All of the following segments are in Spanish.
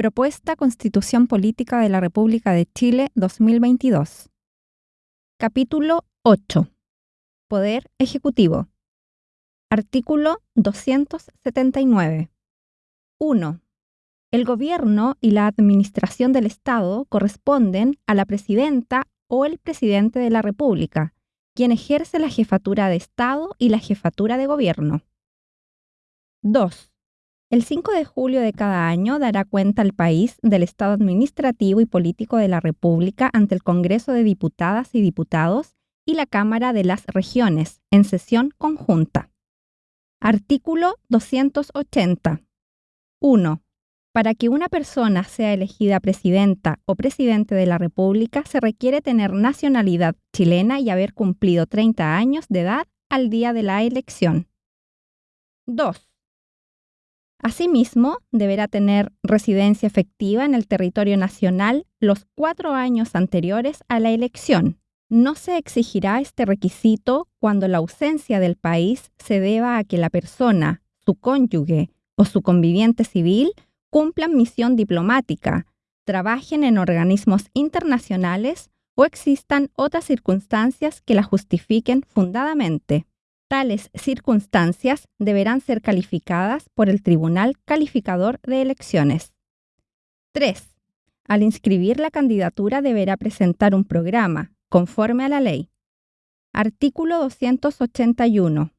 Propuesta Constitución Política de la República de Chile 2022. Capítulo 8. Poder Ejecutivo. Artículo 279. 1. El gobierno y la administración del Estado corresponden a la presidenta o el presidente de la República, quien ejerce la jefatura de Estado y la jefatura de gobierno. 2. El 5 de julio de cada año dará cuenta al país del estado administrativo y político de la República ante el Congreso de Diputadas y Diputados y la Cámara de las Regiones en sesión conjunta. Artículo 280. 1. Para que una persona sea elegida presidenta o presidente de la República se requiere tener nacionalidad chilena y haber cumplido 30 años de edad al día de la elección. 2 Asimismo, deberá tener residencia efectiva en el territorio nacional los cuatro años anteriores a la elección. No se exigirá este requisito cuando la ausencia del país se deba a que la persona, su cónyuge o su conviviente civil cumplan misión diplomática, trabajen en organismos internacionales o existan otras circunstancias que la justifiquen fundadamente. Tales circunstancias deberán ser calificadas por el Tribunal Calificador de Elecciones. 3. Al inscribir la candidatura deberá presentar un programa, conforme a la ley. Artículo 281.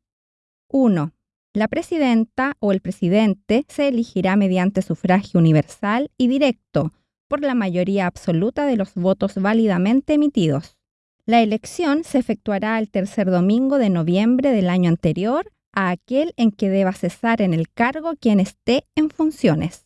1. La presidenta o el presidente se elegirá mediante sufragio universal y directo por la mayoría absoluta de los votos válidamente emitidos. La elección se efectuará el tercer domingo de noviembre del año anterior a aquel en que deba cesar en el cargo quien esté en funciones.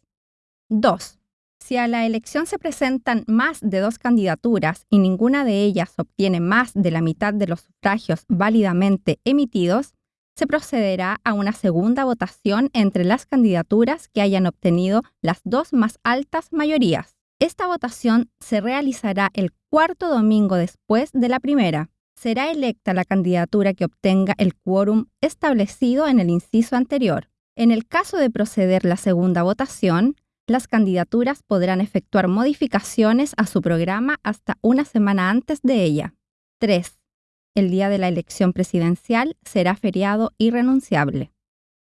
2. Si a la elección se presentan más de dos candidaturas y ninguna de ellas obtiene más de la mitad de los sufragios válidamente emitidos, se procederá a una segunda votación entre las candidaturas que hayan obtenido las dos más altas mayorías. Esta votación se realizará el cuarto domingo después de la primera. Será electa la candidatura que obtenga el quórum establecido en el inciso anterior. En el caso de proceder la segunda votación, las candidaturas podrán efectuar modificaciones a su programa hasta una semana antes de ella. 3. El día de la elección presidencial será feriado irrenunciable.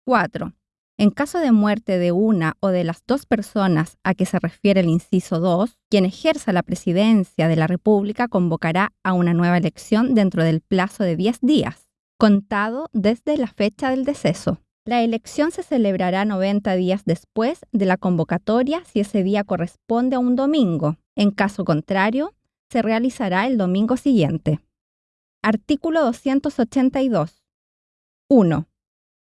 4. En caso de muerte de una o de las dos personas a que se refiere el inciso 2, quien ejerza la presidencia de la República convocará a una nueva elección dentro del plazo de 10 días, contado desde la fecha del deceso. La elección se celebrará 90 días después de la convocatoria si ese día corresponde a un domingo. En caso contrario, se realizará el domingo siguiente. Artículo 282. 1.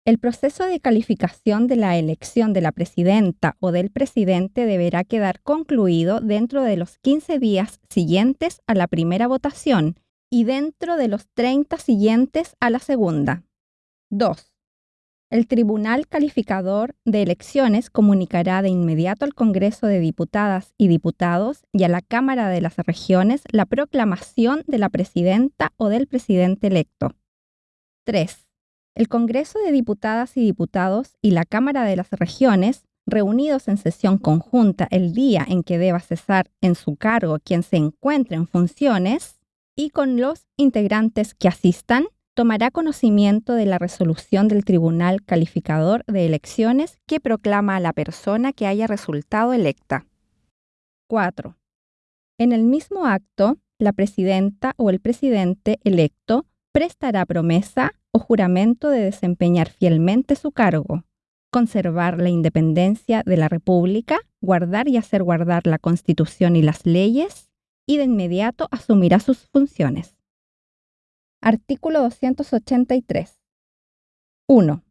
El proceso de calificación de la elección de la presidenta o del presidente deberá quedar concluido dentro de los 15 días siguientes a la primera votación y dentro de los 30 siguientes a la segunda. 2. El Tribunal Calificador de Elecciones comunicará de inmediato al Congreso de Diputadas y Diputados y a la Cámara de las Regiones la proclamación de la presidenta o del presidente electo. 3 el Congreso de Diputadas y Diputados y la Cámara de las Regiones, reunidos en sesión conjunta el día en que deba cesar en su cargo quien se encuentre en funciones, y con los integrantes que asistan, tomará conocimiento de la resolución del Tribunal Calificador de Elecciones que proclama a la persona que haya resultado electa. 4. En el mismo acto, la presidenta o el presidente electo prestará promesa o juramento de desempeñar fielmente su cargo, conservar la independencia de la República, guardar y hacer guardar la Constitución y las leyes, y de inmediato asumirá sus funciones. Artículo 283. 1.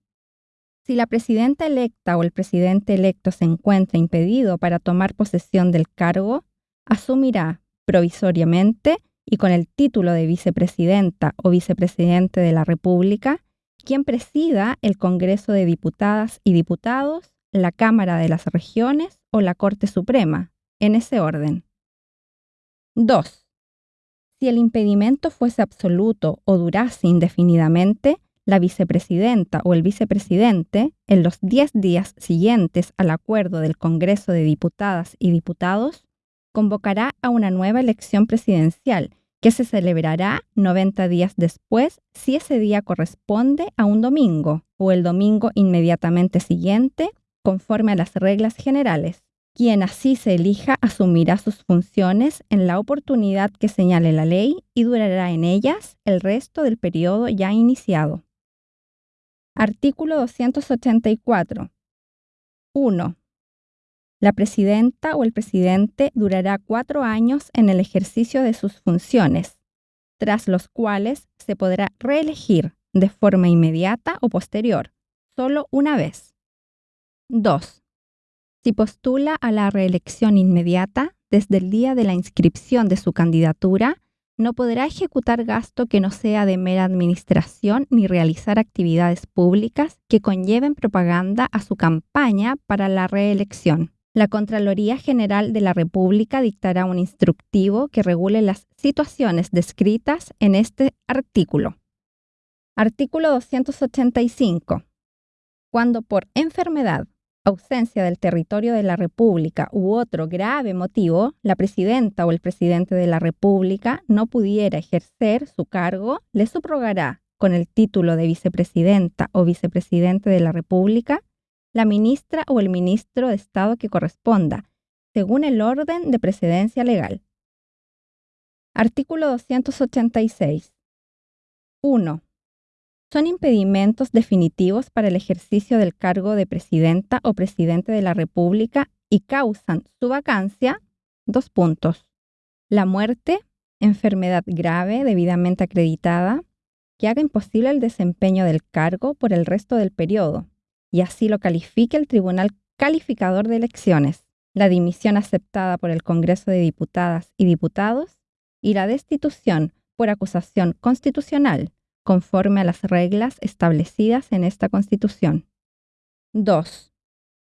Si la presidenta electa o el presidente electo se encuentra impedido para tomar posesión del cargo, asumirá provisoriamente y con el título de vicepresidenta o vicepresidente de la República, quien presida el Congreso de Diputadas y Diputados, la Cámara de las Regiones o la Corte Suprema, en ese orden. 2. Si el impedimento fuese absoluto o durase indefinidamente, la vicepresidenta o el vicepresidente, en los 10 días siguientes al acuerdo del Congreso de Diputadas y Diputados, convocará a una nueva elección presidencial que se celebrará 90 días después si ese día corresponde a un domingo o el domingo inmediatamente siguiente, conforme a las reglas generales. Quien así se elija asumirá sus funciones en la oportunidad que señale la ley y durará en ellas el resto del periodo ya iniciado. Artículo 284. 1. La presidenta o el presidente durará cuatro años en el ejercicio de sus funciones, tras los cuales se podrá reelegir de forma inmediata o posterior, solo una vez. 2. Si postula a la reelección inmediata, desde el día de la inscripción de su candidatura, no podrá ejecutar gasto que no sea de mera administración ni realizar actividades públicas que conlleven propaganda a su campaña para la reelección. La Contraloría General de la República dictará un instructivo que regule las situaciones descritas en este artículo. Artículo 285. Cuando por enfermedad, ausencia del territorio de la República u otro grave motivo, la presidenta o el presidente de la República no pudiera ejercer su cargo, le subrogará con el título de vicepresidenta o vicepresidente de la República la ministra o el ministro de Estado que corresponda, según el orden de precedencia legal. Artículo 286. 1. Son impedimentos definitivos para el ejercicio del cargo de presidenta o presidente de la República y causan su vacancia. Dos puntos. La muerte, enfermedad grave debidamente acreditada, que haga imposible el desempeño del cargo por el resto del periodo, y así lo califique el Tribunal Calificador de Elecciones, la dimisión aceptada por el Congreso de Diputadas y Diputados y la destitución por acusación constitucional, conforme a las reglas establecidas en esta Constitución. 2.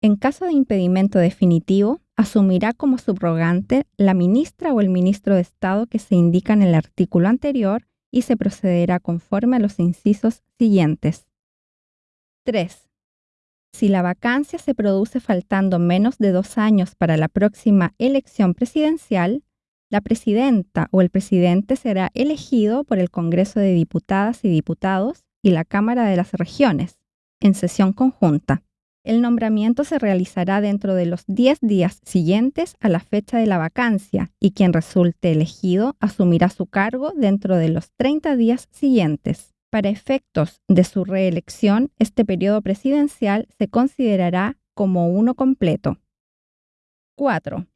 En caso de impedimento definitivo, asumirá como subrogante la ministra o el ministro de Estado que se indica en el artículo anterior y se procederá conforme a los incisos siguientes. 3. Si la vacancia se produce faltando menos de dos años para la próxima elección presidencial, la presidenta o el presidente será elegido por el Congreso de Diputadas y Diputados y la Cámara de las Regiones, en sesión conjunta. El nombramiento se realizará dentro de los 10 días siguientes a la fecha de la vacancia y quien resulte elegido asumirá su cargo dentro de los 30 días siguientes. Para efectos de su reelección, este periodo presidencial se considerará como uno completo. 4.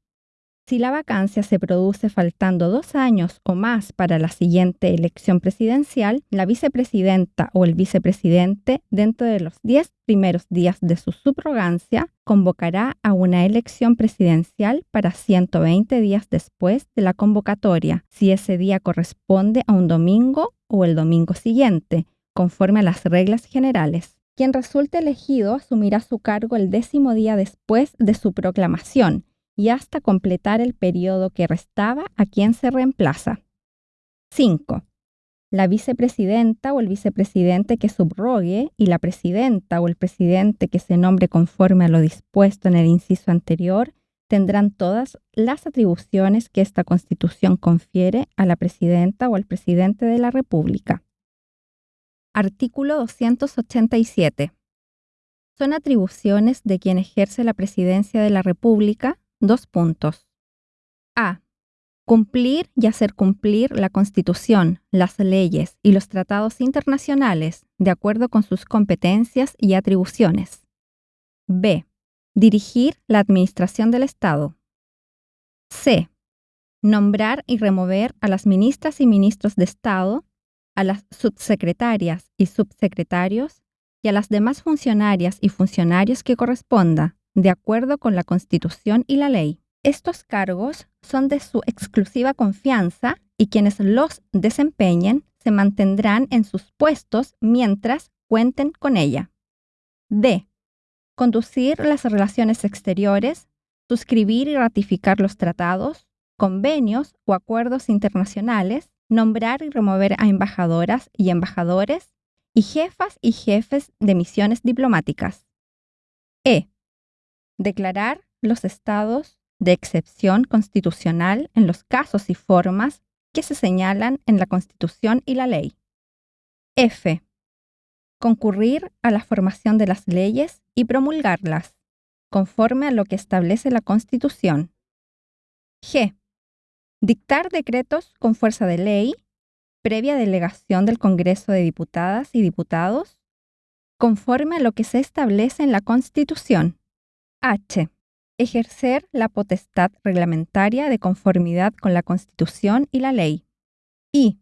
Si la vacancia se produce faltando dos años o más para la siguiente elección presidencial, la vicepresidenta o el vicepresidente, dentro de los 10 primeros días de su subrogancia, convocará a una elección presidencial para 120 días después de la convocatoria, si ese día corresponde a un domingo o el domingo siguiente, conforme a las reglas generales. Quien resulte elegido asumirá su cargo el décimo día después de su proclamación y hasta completar el periodo que restaba a quien se reemplaza. 5. La vicepresidenta o el vicepresidente que subrogue y la presidenta o el presidente que se nombre conforme a lo dispuesto en el inciso anterior tendrán todas las atribuciones que esta Constitución confiere a la presidenta o al presidente de la República. Artículo 287. Son atribuciones de quien ejerce la presidencia de la República Dos puntos. A. Cumplir y hacer cumplir la Constitución, las leyes y los tratados internacionales de acuerdo con sus competencias y atribuciones. B. Dirigir la administración del Estado. C. Nombrar y remover a las ministras y ministros de Estado, a las subsecretarias y subsecretarios y a las demás funcionarias y funcionarios que corresponda, de acuerdo con la Constitución y la ley. Estos cargos son de su exclusiva confianza y quienes los desempeñen se mantendrán en sus puestos mientras cuenten con ella. D. Conducir las relaciones exteriores, suscribir y ratificar los tratados, convenios o acuerdos internacionales, nombrar y remover a embajadoras y embajadores y jefas y jefes de misiones diplomáticas. E. Declarar los estados de excepción constitucional en los casos y formas que se señalan en la Constitución y la ley. F. Concurrir a la formación de las leyes y promulgarlas, conforme a lo que establece la Constitución. G. Dictar decretos con fuerza de ley, previa delegación del Congreso de Diputadas y Diputados, conforme a lo que se establece en la Constitución. H. Ejercer la potestad reglamentaria de conformidad con la Constitución y la ley. I.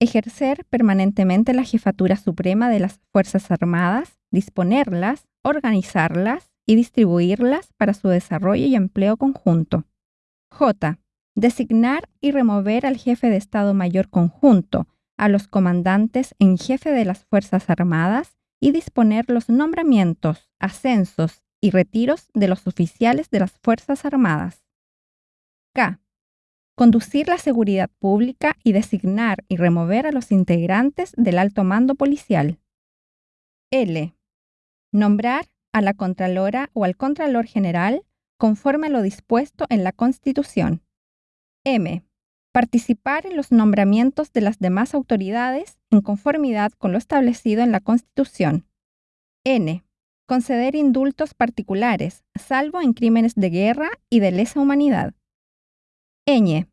Ejercer permanentemente la jefatura suprema de las Fuerzas Armadas, disponerlas, organizarlas y distribuirlas para su desarrollo y empleo conjunto. J. Designar y remover al jefe de Estado Mayor Conjunto, a los comandantes en jefe de las Fuerzas Armadas y disponer los nombramientos, ascensos y retiros de los oficiales de las Fuerzas Armadas. K. Conducir la seguridad pública y designar y remover a los integrantes del alto mando policial. L. Nombrar a la Contralora o al Contralor General conforme a lo dispuesto en la Constitución. M. Participar en los nombramientos de las demás autoridades en conformidad con lo establecido en la Constitución. N. Conceder indultos particulares, salvo en crímenes de guerra y de lesa humanidad. Ñ.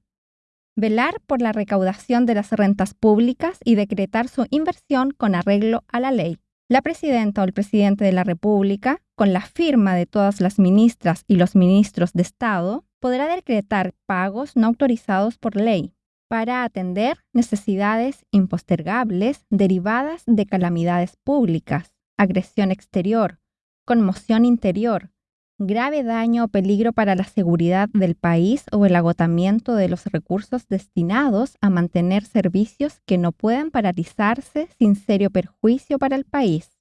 Velar por la recaudación de las rentas públicas y decretar su inversión con arreglo a la ley. La presidenta o el presidente de la República, con la firma de todas las ministras y los ministros de Estado, podrá decretar pagos no autorizados por ley para atender necesidades impostergables derivadas de calamidades públicas, agresión exterior, conmoción interior, grave daño o peligro para la seguridad del país o el agotamiento de los recursos destinados a mantener servicios que no puedan paralizarse sin serio perjuicio para el país.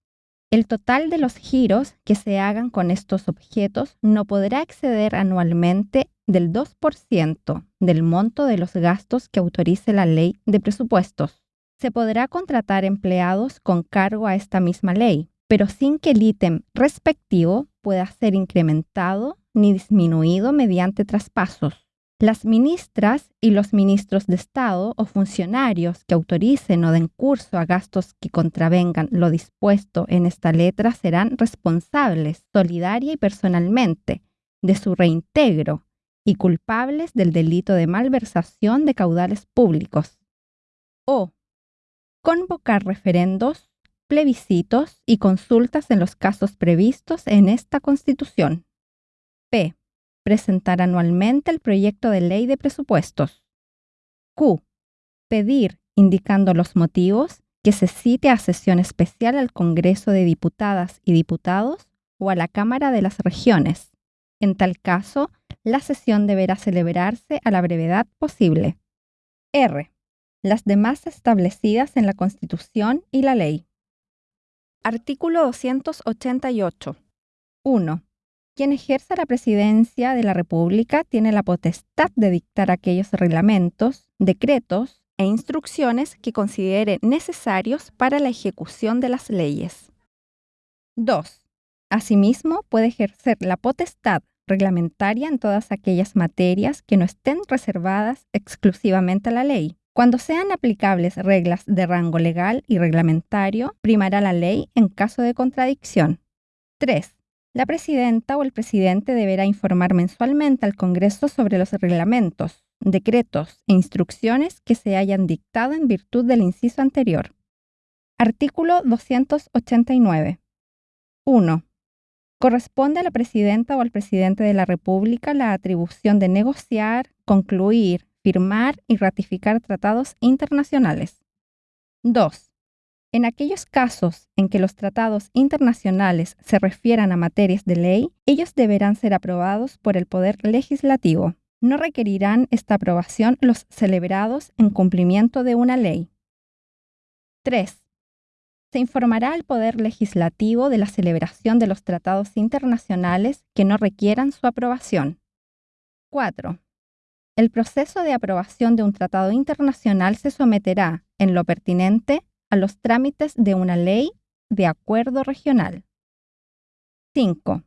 El total de los giros que se hagan con estos objetos no podrá exceder anualmente del 2% del monto de los gastos que autorice la ley de presupuestos. Se podrá contratar empleados con cargo a esta misma ley, pero sin que el ítem respectivo pueda ser incrementado ni disminuido mediante traspasos. Las ministras y los ministros de Estado o funcionarios que autoricen o den curso a gastos que contravengan lo dispuesto en esta letra serán responsables solidaria y personalmente de su reintegro y culpables del delito de malversación de caudales públicos. O convocar referendos, plebiscitos y consultas en los casos previstos en esta Constitución. P presentar anualmente el proyecto de ley de presupuestos. Q. Pedir, indicando los motivos, que se cite a sesión especial al Congreso de Diputadas y Diputados o a la Cámara de las Regiones. En tal caso, la sesión deberá celebrarse a la brevedad posible. R. Las demás establecidas en la Constitución y la ley. Artículo 288. 1. Quien ejerza la presidencia de la República tiene la potestad de dictar aquellos reglamentos, decretos e instrucciones que considere necesarios para la ejecución de las leyes. 2. Asimismo, puede ejercer la potestad reglamentaria en todas aquellas materias que no estén reservadas exclusivamente a la ley. Cuando sean aplicables reglas de rango legal y reglamentario, primará la ley en caso de contradicción. 3. La presidenta o el presidente deberá informar mensualmente al Congreso sobre los reglamentos, decretos e instrucciones que se hayan dictado en virtud del inciso anterior. Artículo 289. 1. Corresponde a la presidenta o al presidente de la República la atribución de negociar, concluir, firmar y ratificar tratados internacionales. 2. En aquellos casos en que los tratados internacionales se refieran a materias de ley, ellos deberán ser aprobados por el Poder Legislativo. No requerirán esta aprobación los celebrados en cumplimiento de una ley. 3. Se informará al Poder Legislativo de la celebración de los tratados internacionales que no requieran su aprobación. 4. El proceso de aprobación de un tratado internacional se someterá, en lo pertinente, a los trámites de una ley de acuerdo regional. 5.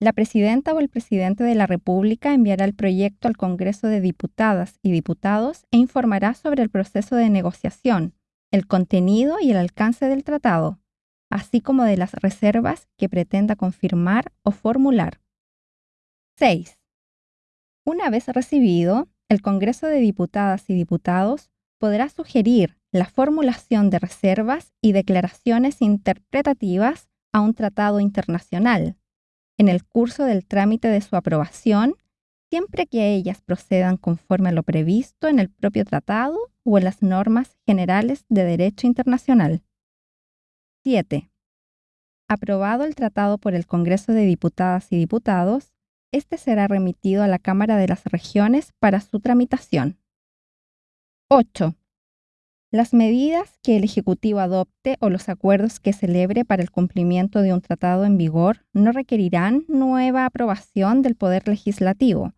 La presidenta o el presidente de la República enviará el proyecto al Congreso de Diputadas y Diputados e informará sobre el proceso de negociación, el contenido y el alcance del tratado, así como de las reservas que pretenda confirmar o formular. 6. Una vez recibido, el Congreso de Diputadas y Diputados podrá sugerir la formulación de reservas y declaraciones interpretativas a un tratado internacional en el curso del trámite de su aprobación, siempre que ellas procedan conforme a lo previsto en el propio tratado o en las normas generales de derecho internacional. 7. Aprobado el tratado por el Congreso de Diputadas y Diputados, este será remitido a la Cámara de las Regiones para su tramitación. 8. Las medidas que el Ejecutivo adopte o los acuerdos que celebre para el cumplimiento de un tratado en vigor no requerirán nueva aprobación del Poder Legislativo,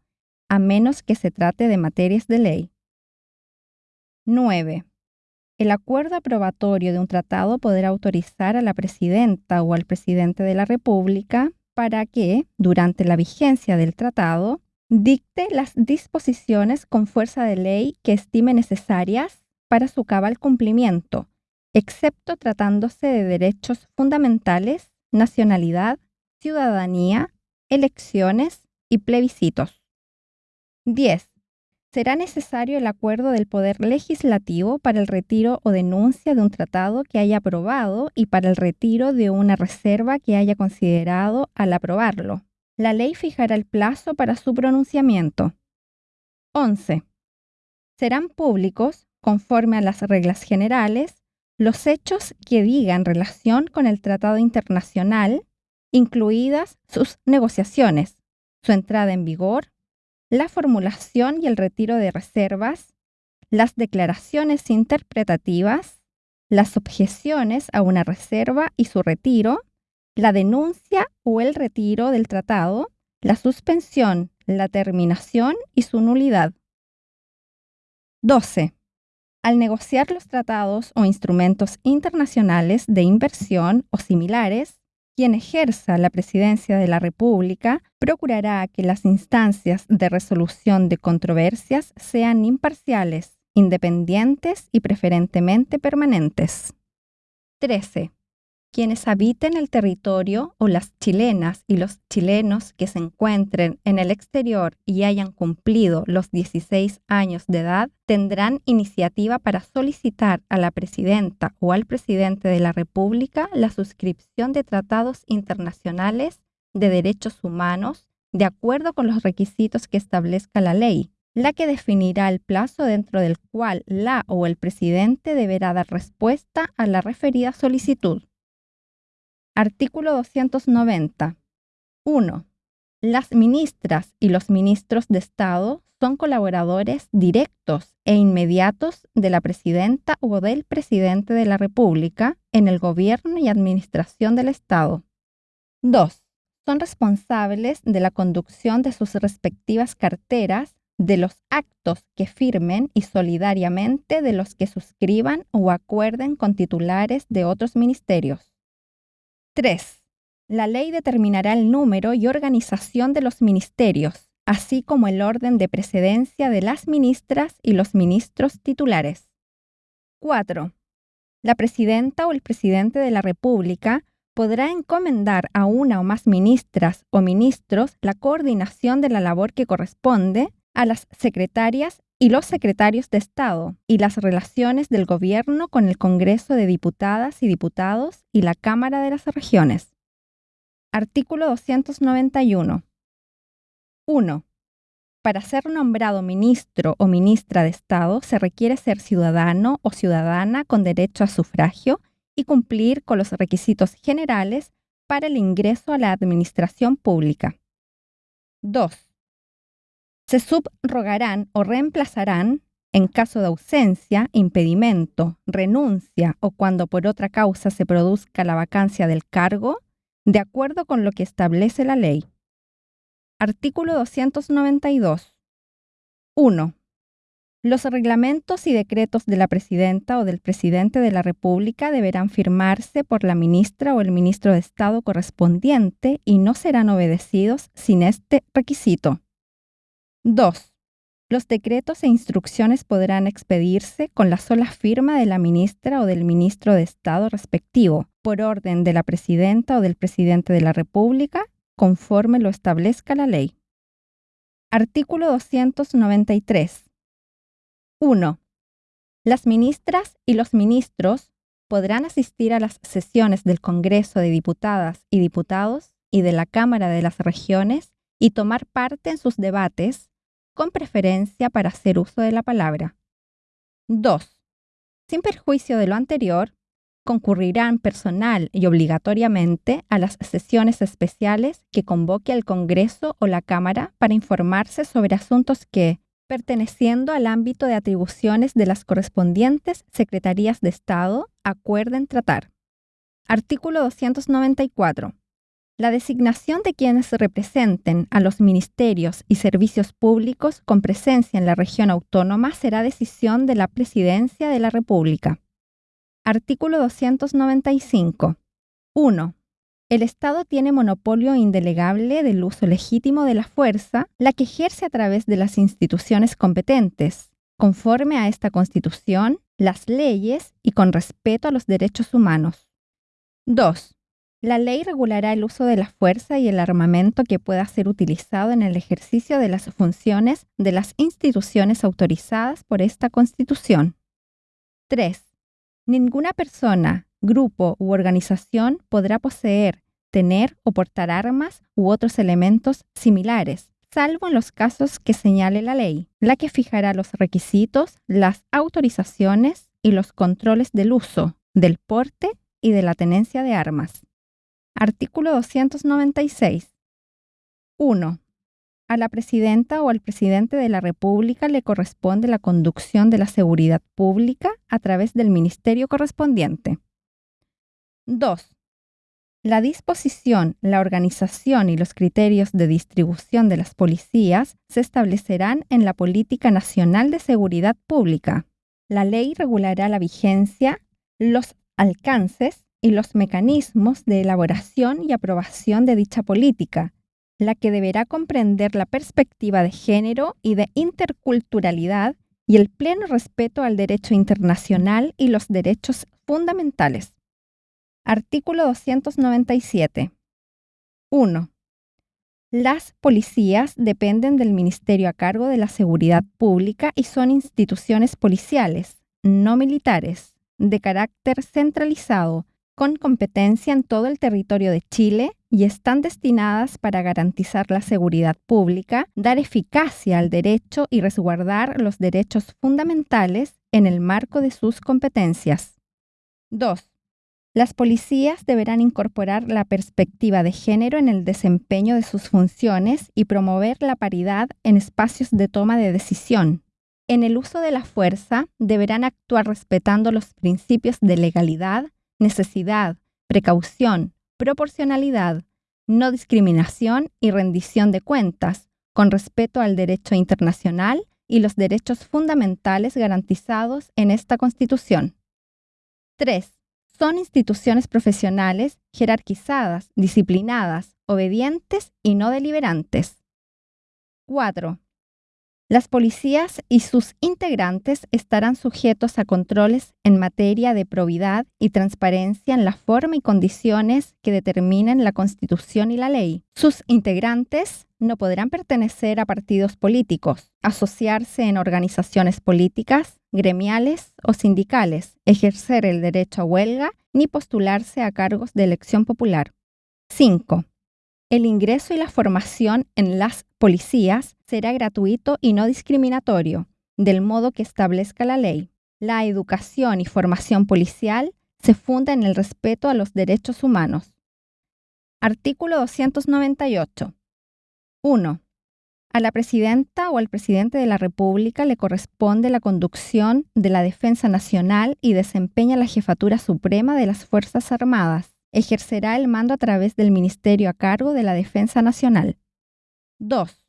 a menos que se trate de materias de ley. 9. El acuerdo aprobatorio de un tratado podrá autorizar a la presidenta o al presidente de la República para que, durante la vigencia del tratado, dicte las disposiciones con fuerza de ley que estime necesarias para su cabal cumplimiento, excepto tratándose de derechos fundamentales, nacionalidad, ciudadanía, elecciones y plebiscitos. 10. Será necesario el acuerdo del Poder Legislativo para el retiro o denuncia de un tratado que haya aprobado y para el retiro de una reserva que haya considerado al aprobarlo. La ley fijará el plazo para su pronunciamiento. 11. Serán públicos conforme a las reglas generales, los hechos que digan relación con el tratado internacional, incluidas sus negociaciones, su entrada en vigor, la formulación y el retiro de reservas, las declaraciones interpretativas, las objeciones a una reserva y su retiro, la denuncia o el retiro del tratado, la suspensión, la terminación y su nulidad. 12 al negociar los tratados o instrumentos internacionales de inversión o similares, quien ejerza la presidencia de la República procurará que las instancias de resolución de controversias sean imparciales, independientes y preferentemente permanentes. 13 quienes habiten el territorio o las chilenas y los chilenos que se encuentren en el exterior y hayan cumplido los 16 años de edad tendrán iniciativa para solicitar a la presidenta o al presidente de la República la suscripción de tratados internacionales de derechos humanos de acuerdo con los requisitos que establezca la ley, la que definirá el plazo dentro del cual la o el presidente deberá dar respuesta a la referida solicitud. Artículo 290. 1. Las ministras y los ministros de Estado son colaboradores directos e inmediatos de la presidenta o del presidente de la República en el gobierno y administración del Estado. 2. Son responsables de la conducción de sus respectivas carteras, de los actos que firmen y solidariamente de los que suscriban o acuerden con titulares de otros ministerios. 3. La ley determinará el número y organización de los ministerios, así como el orden de precedencia de las ministras y los ministros titulares. 4. La presidenta o el presidente de la República podrá encomendar a una o más ministras o ministros la coordinación de la labor que corresponde a las secretarias y los secretarios de Estado y las relaciones del gobierno con el Congreso de Diputadas y Diputados y la Cámara de las Regiones. Artículo 291. 1. Para ser nombrado ministro o ministra de Estado se requiere ser ciudadano o ciudadana con derecho a sufragio y cumplir con los requisitos generales para el ingreso a la administración pública. 2 se subrogarán o reemplazarán en caso de ausencia, impedimento, renuncia o cuando por otra causa se produzca la vacancia del cargo, de acuerdo con lo que establece la ley. Artículo 292. 1. Los reglamentos y decretos de la presidenta o del presidente de la República deberán firmarse por la ministra o el ministro de Estado correspondiente y no serán obedecidos sin este requisito. 2. Los decretos e instrucciones podrán expedirse con la sola firma de la ministra o del ministro de Estado respectivo, por orden de la presidenta o del presidente de la República, conforme lo establezca la ley. Artículo 293. 1. Las ministras y los ministros podrán asistir a las sesiones del Congreso de Diputadas y Diputados y de la Cámara de las Regiones y tomar parte en sus debates, con preferencia para hacer uso de la palabra. 2. Sin perjuicio de lo anterior, concurrirán personal y obligatoriamente a las sesiones especiales que convoque el Congreso o la Cámara para informarse sobre asuntos que, perteneciendo al ámbito de atribuciones de las correspondientes Secretarías de Estado, acuerden tratar. Artículo 294. La designación de quienes representen a los ministerios y servicios públicos con presencia en la región autónoma será decisión de la Presidencia de la República. Artículo 295. 1. El Estado tiene monopolio indelegable del uso legítimo de la fuerza, la que ejerce a través de las instituciones competentes, conforme a esta Constitución, las leyes y con respeto a los derechos humanos. 2. La ley regulará el uso de la fuerza y el armamento que pueda ser utilizado en el ejercicio de las funciones de las instituciones autorizadas por esta Constitución. 3. Ninguna persona, grupo u organización podrá poseer, tener o portar armas u otros elementos similares, salvo en los casos que señale la ley, la que fijará los requisitos, las autorizaciones y los controles del uso, del porte y de la tenencia de armas. Artículo 296. 1. A la presidenta o al presidente de la República le corresponde la conducción de la seguridad pública a través del ministerio correspondiente. 2. La disposición, la organización y los criterios de distribución de las policías se establecerán en la Política Nacional de Seguridad Pública. La ley regulará la vigencia, los alcances y los mecanismos de elaboración y aprobación de dicha política, la que deberá comprender la perspectiva de género y de interculturalidad y el pleno respeto al derecho internacional y los derechos fundamentales. Artículo 297. 1. Las policías dependen del Ministerio a cargo de la Seguridad Pública y son instituciones policiales, no militares, de carácter centralizado, con competencia en todo el territorio de Chile y están destinadas para garantizar la seguridad pública, dar eficacia al derecho y resguardar los derechos fundamentales en el marco de sus competencias. 2. Las policías deberán incorporar la perspectiva de género en el desempeño de sus funciones y promover la paridad en espacios de toma de decisión. En el uso de la fuerza deberán actuar respetando los principios de legalidad, necesidad, precaución, proporcionalidad, no discriminación y rendición de cuentas, con respeto al derecho internacional y los derechos fundamentales garantizados en esta Constitución. 3 son instituciones profesionales jerarquizadas, disciplinadas, obedientes y no deliberantes. 4. Las policías y sus integrantes estarán sujetos a controles en materia de probidad y transparencia en la forma y condiciones que determinen la Constitución y la ley. Sus integrantes no podrán pertenecer a partidos políticos, asociarse en organizaciones políticas, gremiales o sindicales, ejercer el derecho a huelga ni postularse a cargos de elección popular. 5. El ingreso y la formación en las policías será gratuito y no discriminatorio, del modo que establezca la ley. La educación y formación policial se funda en el respeto a los derechos humanos. Artículo 298. 1. A la presidenta o al presidente de la República le corresponde la conducción de la defensa nacional y desempeña la jefatura suprema de las Fuerzas Armadas ejercerá el mando a través del Ministerio a cargo de la Defensa Nacional. 2.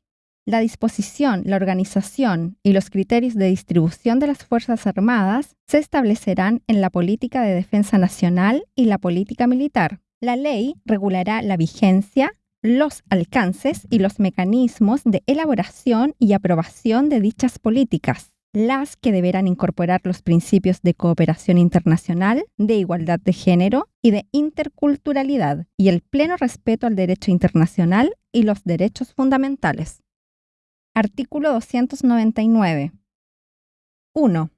La disposición, la organización y los criterios de distribución de las Fuerzas Armadas se establecerán en la política de defensa nacional y la política militar. La ley regulará la vigencia, los alcances y los mecanismos de elaboración y aprobación de dichas políticas, las que deberán incorporar los principios de cooperación internacional, de igualdad de género y de interculturalidad, y el pleno respeto al derecho internacional y los derechos fundamentales. Artículo 299. 1.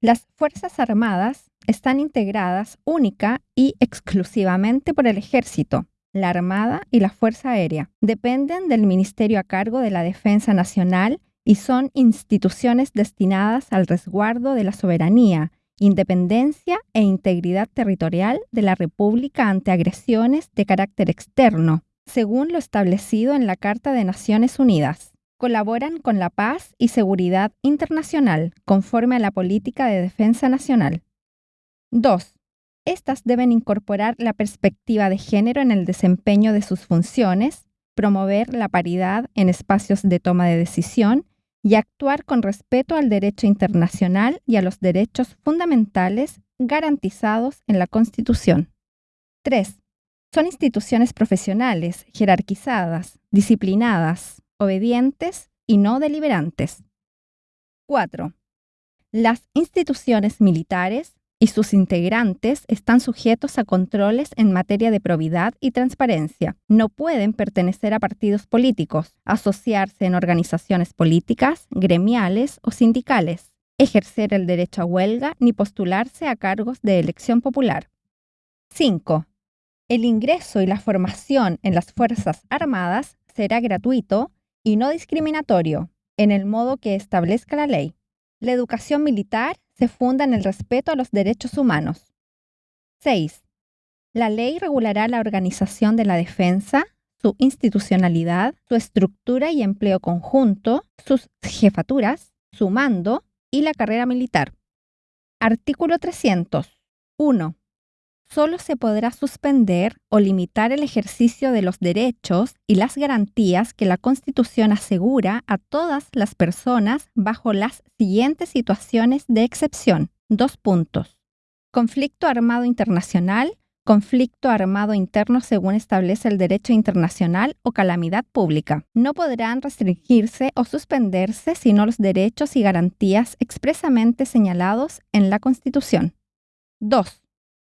Las Fuerzas Armadas están integradas única y exclusivamente por el Ejército, la Armada y la Fuerza Aérea. Dependen del Ministerio a cargo de la Defensa Nacional y son instituciones destinadas al resguardo de la soberanía, independencia e integridad territorial de la República ante agresiones de carácter externo, según lo establecido en la Carta de Naciones Unidas colaboran con la paz y seguridad internacional conforme a la política de defensa nacional. 2. Estas deben incorporar la perspectiva de género en el desempeño de sus funciones, promover la paridad en espacios de toma de decisión y actuar con respeto al derecho internacional y a los derechos fundamentales garantizados en la Constitución. 3. Son instituciones profesionales, jerarquizadas, disciplinadas, obedientes y no deliberantes. 4. Las instituciones militares y sus integrantes están sujetos a controles en materia de probidad y transparencia. No pueden pertenecer a partidos políticos, asociarse en organizaciones políticas, gremiales o sindicales, ejercer el derecho a huelga ni postularse a cargos de elección popular. 5. El ingreso y la formación en las Fuerzas Armadas será gratuito y no discriminatorio, en el modo que establezca la ley. La educación militar se funda en el respeto a los derechos humanos. 6. La ley regulará la organización de la defensa, su institucionalidad, su estructura y empleo conjunto, sus jefaturas, su mando y la carrera militar. Artículo 300. 1 solo se podrá suspender o limitar el ejercicio de los derechos y las garantías que la Constitución asegura a todas las personas bajo las siguientes situaciones de excepción. Dos puntos. Conflicto armado internacional, conflicto armado interno según establece el derecho internacional o calamidad pública. No podrán restringirse o suspenderse sino los derechos y garantías expresamente señalados en la Constitución. 2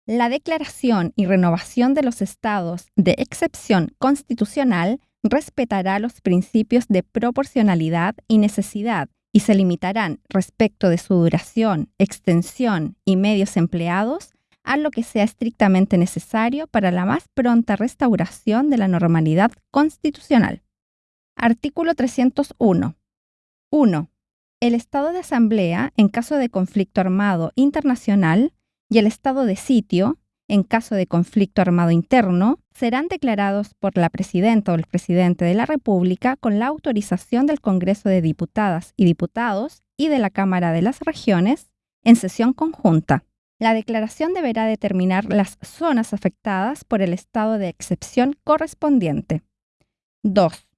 la declaración y renovación de los estados de excepción constitucional respetará los principios de proporcionalidad y necesidad y se limitarán respecto de su duración, extensión y medios empleados a lo que sea estrictamente necesario para la más pronta restauración de la normalidad constitucional. Artículo 301. 1. El estado de asamblea, en caso de conflicto armado internacional, y el estado de sitio, en caso de conflicto armado interno, serán declarados por la presidenta o el presidente de la República con la autorización del Congreso de Diputadas y Diputados y de la Cámara de las Regiones en sesión conjunta. La declaración deberá determinar las zonas afectadas por el estado de excepción correspondiente. 2.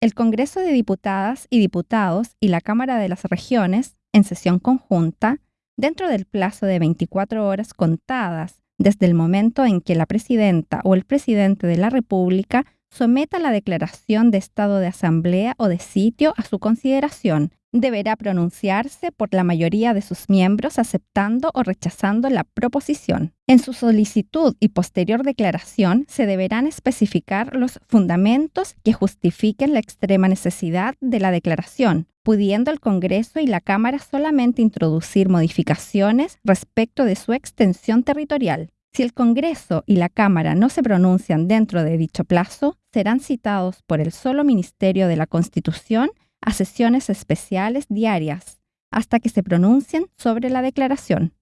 El Congreso de Diputadas y Diputados y la Cámara de las Regiones, en sesión conjunta, dentro del plazo de 24 horas contadas desde el momento en que la presidenta o el presidente de la República someta la declaración de estado de asamblea o de sitio a su consideración. Deberá pronunciarse por la mayoría de sus miembros aceptando o rechazando la proposición. En su solicitud y posterior declaración se deberán especificar los fundamentos que justifiquen la extrema necesidad de la declaración, pudiendo el Congreso y la Cámara solamente introducir modificaciones respecto de su extensión territorial. Si el Congreso y la Cámara no se pronuncian dentro de dicho plazo, serán citados por el solo Ministerio de la Constitución a sesiones especiales diarias, hasta que se pronuncien sobre la declaración.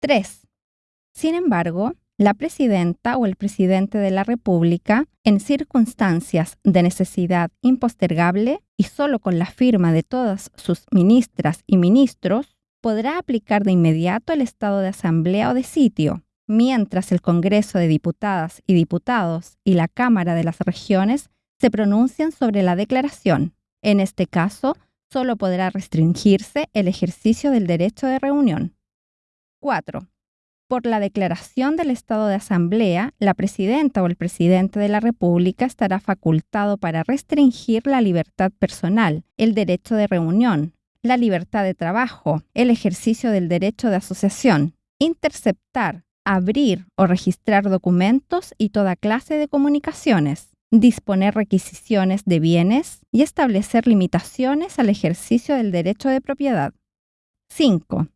3. Sin embargo, la presidenta o el presidente de la República, en circunstancias de necesidad impostergable y solo con la firma de todas sus ministras y ministros, podrá aplicar de inmediato el estado de asamblea o de sitio, mientras el Congreso de Diputadas y Diputados y la Cámara de las Regiones se pronuncien sobre la declaración. En este caso, solo podrá restringirse el ejercicio del derecho de reunión. 4. Por la declaración del estado de asamblea, la presidenta o el presidente de la República estará facultado para restringir la libertad personal, el derecho de reunión, la libertad de trabajo, el ejercicio del derecho de asociación, interceptar, abrir o registrar documentos y toda clase de comunicaciones, disponer requisiciones de bienes y establecer limitaciones al ejercicio del derecho de propiedad. 5.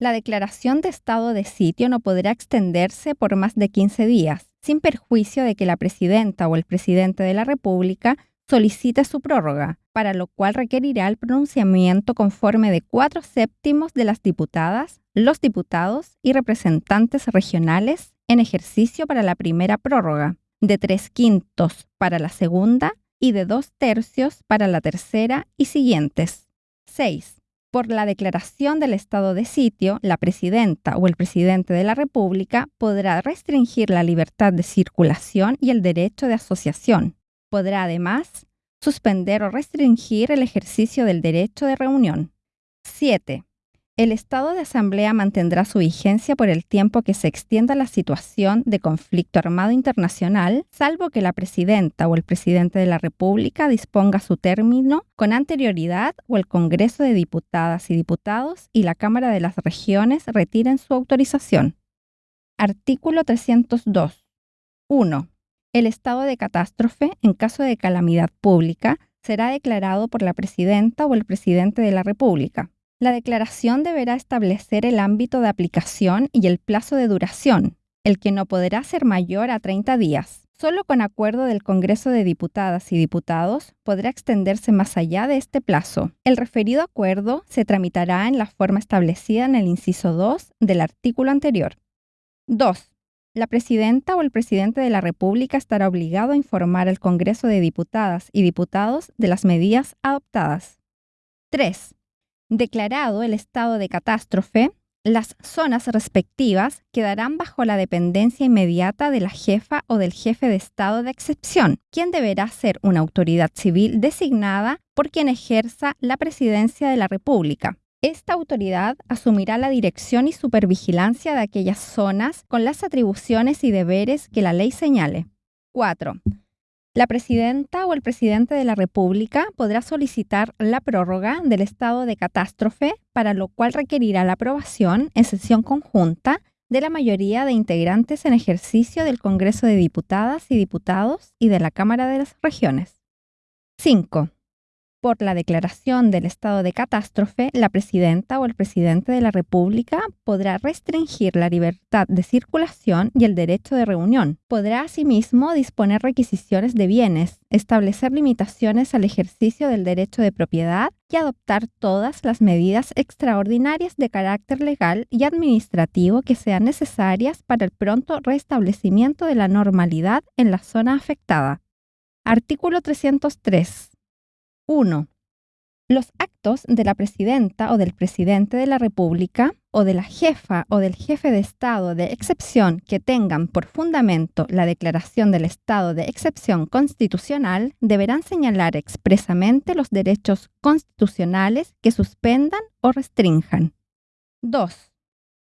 La declaración de estado de sitio no podrá extenderse por más de 15 días, sin perjuicio de que la presidenta o el presidente de la República solicite su prórroga, para lo cual requerirá el pronunciamiento conforme de cuatro séptimos de las diputadas, los diputados y representantes regionales en ejercicio para la primera prórroga, de tres quintos para la segunda y de dos tercios para la tercera y siguientes. 6. Por la declaración del estado de sitio, la presidenta o el presidente de la República podrá restringir la libertad de circulación y el derecho de asociación. Podrá además suspender o restringir el ejercicio del derecho de reunión. 7. El estado de asamblea mantendrá su vigencia por el tiempo que se extienda la situación de conflicto armado internacional, salvo que la presidenta o el presidente de la República disponga su término con anterioridad o el Congreso de Diputadas y Diputados y la Cámara de las Regiones retiren su autorización. Artículo 302. 1. El estado de catástrofe, en caso de calamidad pública, será declarado por la presidenta o el presidente de la República. La declaración deberá establecer el ámbito de aplicación y el plazo de duración, el que no podrá ser mayor a 30 días. Solo con acuerdo del Congreso de Diputadas y Diputados podrá extenderse más allá de este plazo. El referido acuerdo se tramitará en la forma establecida en el inciso 2 del artículo anterior. 2. La presidenta o el presidente de la República estará obligado a informar al Congreso de Diputadas y Diputados de las medidas adoptadas. 3. Declarado el estado de catástrofe, las zonas respectivas quedarán bajo la dependencia inmediata de la jefa o del jefe de estado de excepción, quien deberá ser una autoridad civil designada por quien ejerza la presidencia de la República. Esta autoridad asumirá la dirección y supervigilancia de aquellas zonas con las atribuciones y deberes que la ley señale. 4. La presidenta o el presidente de la República podrá solicitar la prórroga del estado de catástrofe, para lo cual requerirá la aprobación en sesión conjunta de la mayoría de integrantes en ejercicio del Congreso de Diputadas y Diputados y de la Cámara de las Regiones. 5 por la declaración del estado de catástrofe, la presidenta o el presidente de la República podrá restringir la libertad de circulación y el derecho de reunión. Podrá asimismo disponer requisiciones de bienes, establecer limitaciones al ejercicio del derecho de propiedad y adoptar todas las medidas extraordinarias de carácter legal y administrativo que sean necesarias para el pronto restablecimiento de la normalidad en la zona afectada. Artículo 303. 1. Los actos de la presidenta o del presidente de la República o de la jefa o del jefe de Estado de excepción que tengan por fundamento la declaración del estado de excepción constitucional deberán señalar expresamente los derechos constitucionales que suspendan o restrinjan. 2.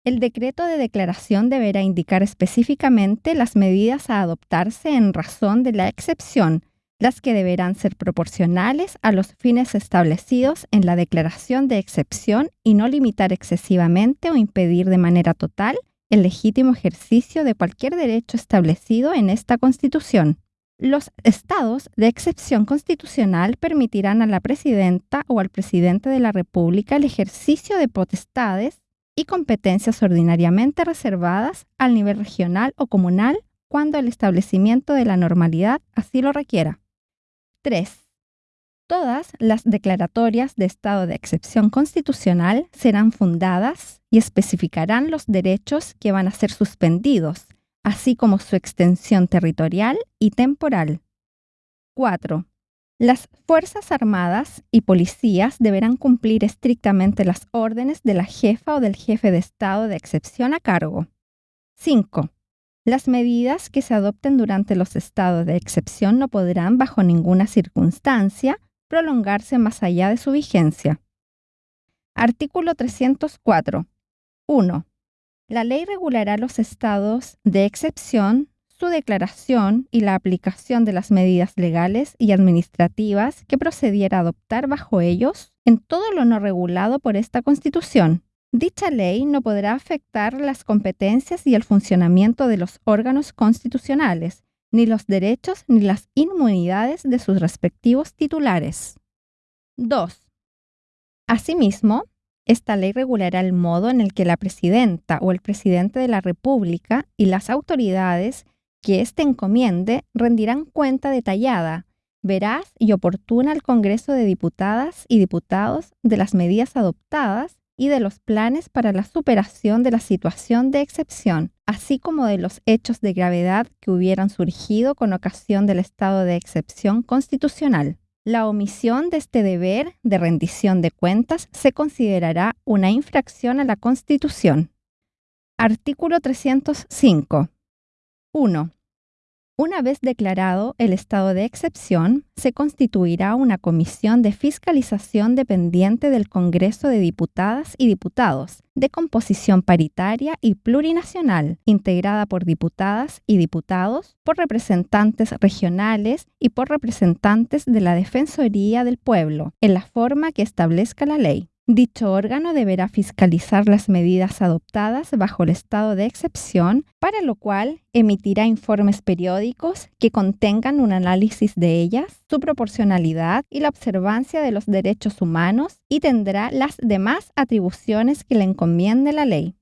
El decreto de declaración deberá indicar específicamente las medidas a adoptarse en razón de la excepción las que deberán ser proporcionales a los fines establecidos en la declaración de excepción y no limitar excesivamente o impedir de manera total el legítimo ejercicio de cualquier derecho establecido en esta Constitución. Los estados de excepción constitucional permitirán a la presidenta o al presidente de la República el ejercicio de potestades y competencias ordinariamente reservadas al nivel regional o comunal cuando el establecimiento de la normalidad así lo requiera. 3. Todas las declaratorias de estado de excepción constitucional serán fundadas y especificarán los derechos que van a ser suspendidos, así como su extensión territorial y temporal. 4. Las Fuerzas Armadas y policías deberán cumplir estrictamente las órdenes de la jefa o del jefe de estado de excepción a cargo. 5. Las medidas que se adopten durante los estados de excepción no podrán, bajo ninguna circunstancia, prolongarse más allá de su vigencia. Artículo 304. 1. La ley regulará los estados de excepción, su declaración y la aplicación de las medidas legales y administrativas que procediera a adoptar bajo ellos en todo lo no regulado por esta Constitución. Dicha ley no podrá afectar las competencias y el funcionamiento de los órganos constitucionales, ni los derechos ni las inmunidades de sus respectivos titulares. 2. Asimismo, esta ley regulará el modo en el que la presidenta o el presidente de la República y las autoridades que éste encomiende rendirán cuenta detallada, veraz y oportuna al Congreso de Diputadas y Diputados de las medidas adoptadas y de los planes para la superación de la situación de excepción, así como de los hechos de gravedad que hubieran surgido con ocasión del estado de excepción constitucional. La omisión de este deber de rendición de cuentas se considerará una infracción a la Constitución. Artículo 305. 1. Una vez declarado el estado de excepción, se constituirá una comisión de fiscalización dependiente del Congreso de Diputadas y Diputados, de composición paritaria y plurinacional, integrada por diputadas y diputados, por representantes regionales y por representantes de la Defensoría del Pueblo, en la forma que establezca la ley. Dicho órgano deberá fiscalizar las medidas adoptadas bajo el estado de excepción, para lo cual emitirá informes periódicos que contengan un análisis de ellas, su proporcionalidad y la observancia de los derechos humanos y tendrá las demás atribuciones que le encomiende la ley.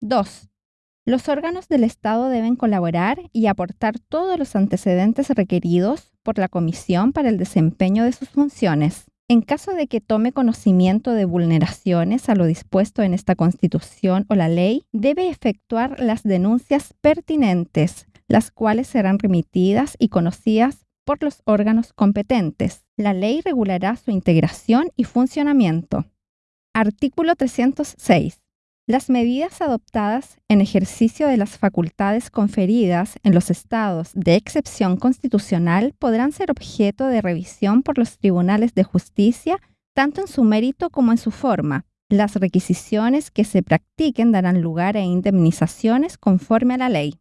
2. Los órganos del Estado deben colaborar y aportar todos los antecedentes requeridos por la Comisión para el desempeño de sus funciones. En caso de que tome conocimiento de vulneraciones a lo dispuesto en esta Constitución o la ley, debe efectuar las denuncias pertinentes, las cuales serán remitidas y conocidas por los órganos competentes. La ley regulará su integración y funcionamiento. Artículo 306. Las medidas adoptadas en ejercicio de las facultades conferidas en los estados de excepción constitucional podrán ser objeto de revisión por los tribunales de justicia tanto en su mérito como en su forma. Las requisiciones que se practiquen darán lugar a indemnizaciones conforme a la ley.